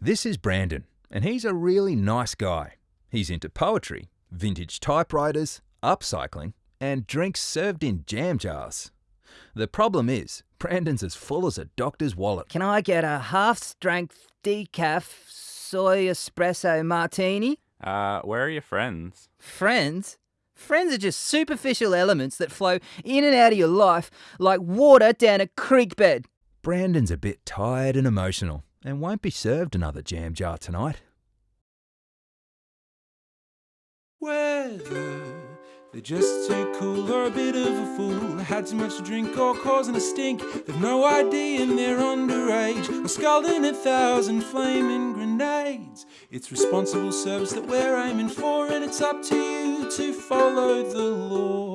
This is Brandon, and he's a really nice guy. He's into poetry, vintage typewriters, upcycling, and drinks served in jam jars. The problem is, Brandon's as full as a doctor's wallet. Can I get a half strength decaf soy espresso martini? Uh, where are your friends? Friends? Friends are just superficial elements that flow in and out of your life like water down a creek bed. Brandon's a bit tired and emotional and won't be served another jam jar tonight. Whether, they're just too cool or a bit of a fool. Had too much to drink or causing a stink. They've no idea and they're underage. Or scalding a thousand flaming grenades. It's responsible service that we're aiming for, and it's up to you to follow the law.